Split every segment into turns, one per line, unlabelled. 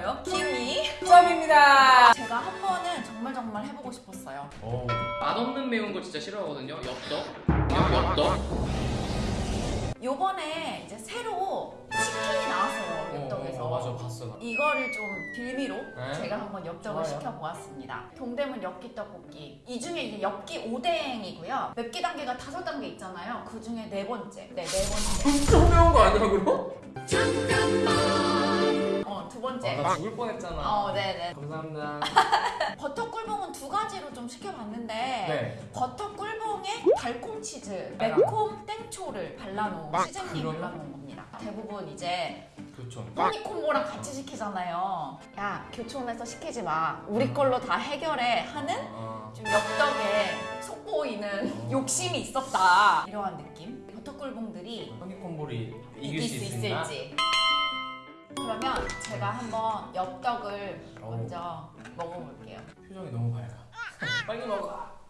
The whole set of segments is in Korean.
저요 김이
수업입니다.
제가 한 번은 정말 정말 해보고 싶었어요.
오, 맛없는 매운 거 진짜 싫어하거든요. 엽떡. 엽- 엽떡.
요번에 이제 새로 치킨이 나왔어요 엽떡에서.
어, 어, 맞아, 봤어. 나.
이거를 좀 빌미로
네.
제가 한번 엽떡을
좋아요.
시켜보았습니다. 동대문 엽기 떡볶이. 이 중에 이제 엽기 오뎅이고요. 맵기 단계가 다섯 단계 있잖아요. 그 중에 네 번째. 네, 네 번째.
엄청 매운 거 아니야, 그럼?
어, 두
아,
번째.
나 죽을 뻔했잖아.
어, 네네.
감사합니다.
버터 꿀봉은 두 가지로 좀 시켜봤는데
네.
버터 꿀봉에 달콤 치즈,
빨강.
매콤 땡초를 발라놓은 시즈닝
그러면?
발라놓은 겁니다. 대부분 이제
그렇죠.
토니콤보랑 같이 시키잖아요. 야 교촌에서 시키지 마. 우리 걸로 다 해결해 하는
어,
좀 엽떡에 속보이는 욕심이 있었다. 이러한 느낌. 버터 꿀봉들이
허니콤보를
이길 수 있을지. 그러면 제가 한번 엽떡을
어우.
먼저 먹어볼게요.
표정이 너무 밝아. 빨리 먹어.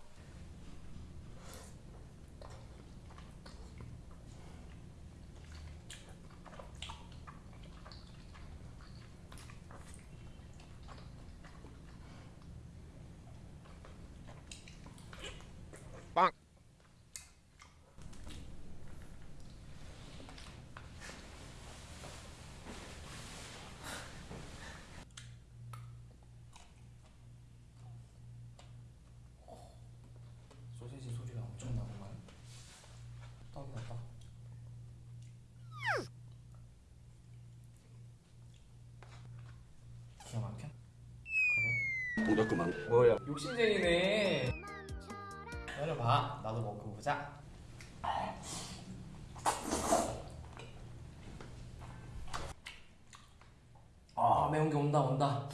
소세지 소리가 엄청 나구만. 떡이다 떡. 기가 막혀? 그래?
묻었구만. 뭐야?
욕심쟁이네. 기다려봐. 나도 먹고 보자. 아 매운 게 온다 온다.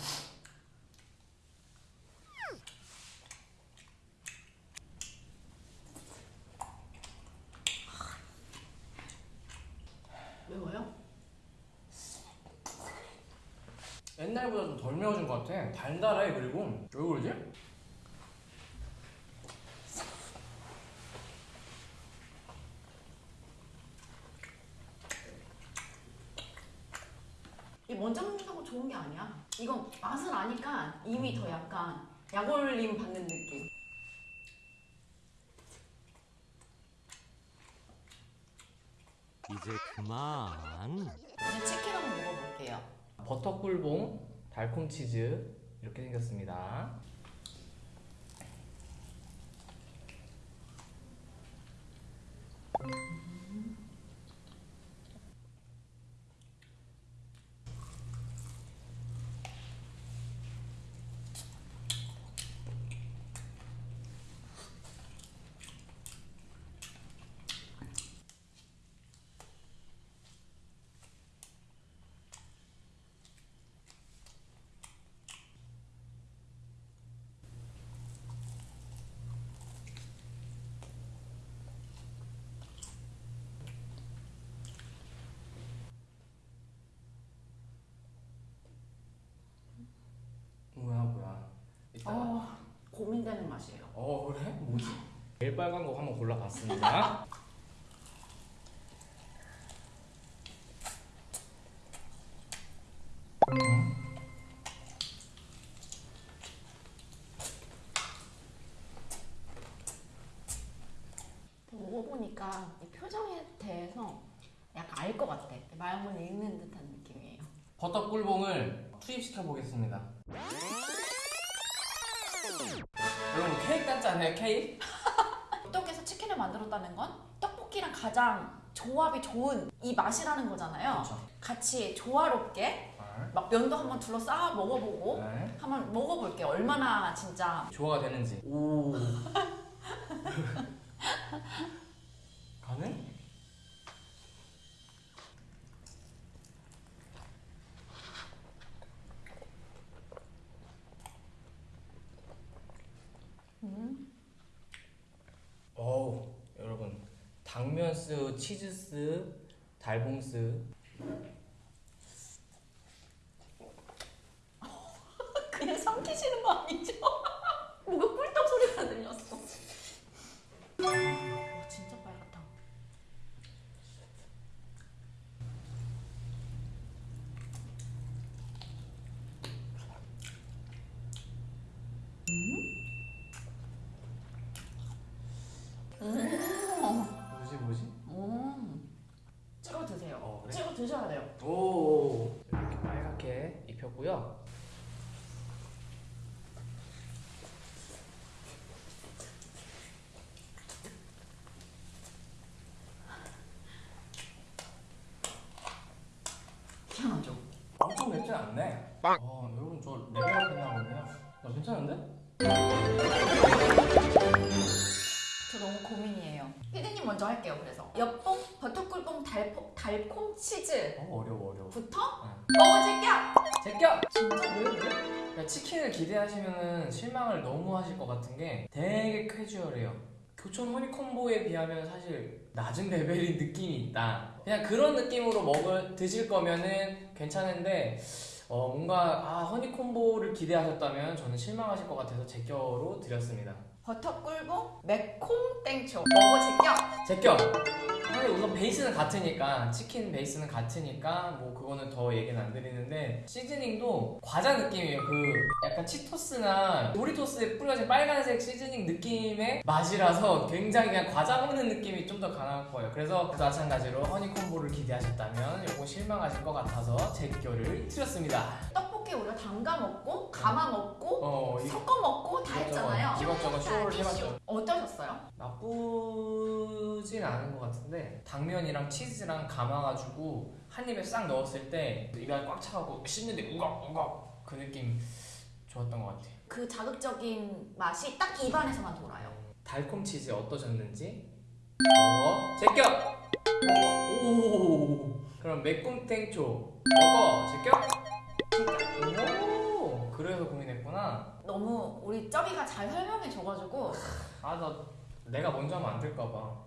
매워요?
옛날보다 좀 덜 매워진 것 같아. 달달해 그리고 왜 그러지?
이 먼저 먹는다고 좋은 게 아니야. 이건 맛을 아니까 이미 더 약간 약올림 받는 느낌.
이제 그만.
이제 치킨 한번 먹어볼게요.
버터 꿀봉, 달콤 치즈 이렇게 생겼습니다. 뭐야 뭐야. 이따가.
어, 고민되는 맛이에요.
어 그래? 뭐지? 제일 빨간 거 한번 골라봤습니다.
먹어보니까 이 표정에 대해서 약간 알 것 같아. 마음을 읽는 듯한 느낌이에요.
버터 꿀봉을 투입시켜 보겠습니다. 케이크 같지 않아요? 케이크?
떡에서 치킨을 만들었다는 건 떡볶이랑 가장 조합이 좋은 이 맛이라는 거잖아요.
그렇죠.
같이 조화롭게
네.
막 면도 한번 둘러싸 먹어보고
네.
한번 먹어볼게요. 얼마나 진짜
조화가 되는지. 오. 가능?
음.
어우 여러분 당면스, 치즈스, 달봉스
드셔야 돼요.
오 이렇게 빨갛게 입혔고요.
희한하죠?
엄청 맵지 않네. 빵. 어 여러분 저 레벨업 했나 보네요. 나 괜찮은데?
저 너무 고민이에요. 피디님 먼저 할게요. 그래서 엽봉 버터꿀봉 달포, 달콤 치즈부터
어 어려워 어려워.
먹어줄게요.
제껴.
진짜 왜 왜?
그러니까 치킨을 기대하시면은 실망을 너무 하실 것 같은 게 되게 캐주얼해요. 교촌 허니콤보에 비하면 사실 낮은 레벨인 느낌이 있다. 그냥 그런 느낌으로 먹을 드실 거면은 괜찮은데 어 뭔가 아 허니콤보를 기대하셨다면 저는 실망하실 것 같아서 제껴로 드렸습니다.
버터꿀봉 매콤 땡초 먹어줄게요.
제껴. 사실 우선 베이스는 같으니까 치킨 베이스는 같으니까 뭐 그거는 더 얘기는 안 드리는데 시즈닝도 과자 느낌이에요. 그 약간 치토스나 도리토스에 뿌려진 빨간색 시즈닝 느낌의 맛이라서 굉장히 그냥 과자 먹는 느낌이 좀 더 강할 거예요. 그래서 마찬가지로 허니콤보를 기대하셨다면 이거 실망하실 것 같아서 제 껴를 드렸습니다.
떡볶이 우리가 담가 먹고 감아 먹고
어
섞어 먹고 다 했잖아요.
이것저것 쇼를 해봤죠.
어떠셨어요?
나쁘진 않은 것 같은데 당면이랑 치즈랑 감아가지고 한 입에 싹 넣었을 때 입에 꽉 차고 씹는데 우걱우걱 그 느낌 좋았던 것 같아요.
그 자극적인 맛이 딱 입안에서만 돌아요.
달콤 치즈 어떠셨는지 먹어 제껴 오 그럼 매콤 땡초 먹어 제껴 오 그래서 고민했구나.
너무 우리 쩌비가 잘 설명해줘가지고.
아 나 내가 먼저 하면 안 될까봐.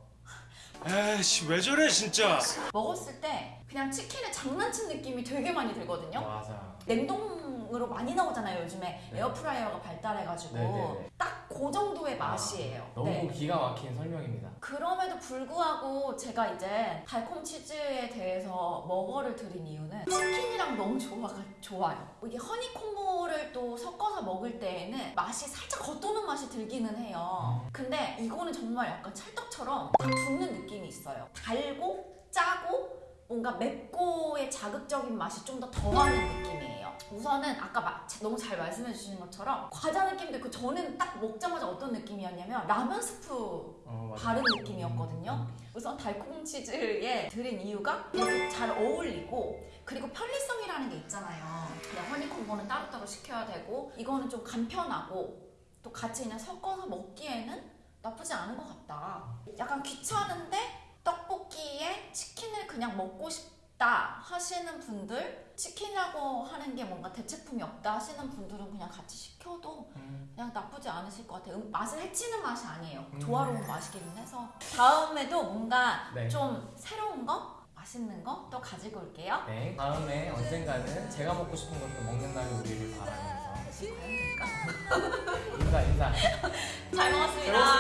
에이씨 왜 저래 진짜.
먹었을 때 그냥 치킨에 장난친 느낌이 되게 많이 들거든요.
맞아.
냉동 으로 많이 나오잖아요 요즘에
네.
에어프라이어가 발달해가지고
네네네.
딱그 정도의 맛이에요.
너무
네.
기가 막힌 설명입니다
그럼에도 불구하고 제가 이제 달콤 치즈에 대해서 먹어를 드린 이유는 치킨이랑 너무 조화가 좋아요. 이게 허니 콤보를 또 섞어서 먹을 때에는 맛이 살짝 겉도는 맛이 들기는 해요. 근데 이거는 정말 약간 찰떡처럼 다 붙는 느낌이 있어요. 달고 짜고 뭔가 맵고의 자극적인 맛이 좀 더 더하는 느낌이에요. 우선은 아까 마- 너무 잘 말씀해 주신 것처럼 과자 느낌도 있고 저는 딱 먹자마자 어떤 느낌이었냐면 라면 스프
어.
다른 느낌이었거든요. 우선 달콤 치즈에 들인 이유가 잘 어울리고 그리고 편리성이라는 게 있잖아요. 그냥 허니콤보는 따로따로 시켜야 되고 이거는 좀 간편하고 또 같이 그냥 섞어서 먹기에는 나쁘지 않은 것 같다. 약간 귀찮은데 떡볶이에 치킨을 그냥 먹고 싶다 하시는 분들 치킨이라고 하는 게 뭔가 대체품이 없다 하시는 분들은 그냥 같이 시켜도
음,
그냥 나쁘지 않으실 것 같아요. 음, 맛을 해치는 맛이 아니에요.
음.
조화로운 맛이기는 해서 다음에도 뭔가
네.
좀 새로운 거, 맛있는 거 또 가지고 올게요.
네. 다음에 언젠가는 제가 먹고 싶은 것도 먹는 날이 오기를 바라면서
과연 될까?
인사 인사
잘 먹었습니다.
잘